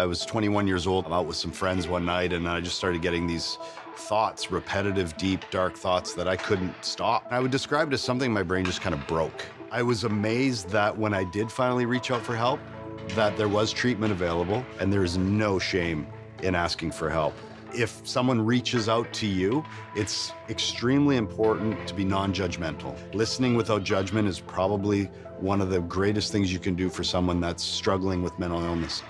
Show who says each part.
Speaker 1: I was 21 years old, I'm out with some friends one night, and I just started getting these thoughts, repetitive, deep, dark thoughts that I couldn't stop. I would describe it as something my brain just kind of broke. I was amazed that when I did finally reach out for help, that there was treatment available, and there's no shame in asking for help. If someone reaches out to you, it's extremely important to be non-judgmental. Listening without judgment is probably one of the greatest things you can do for someone that's struggling with mental illness.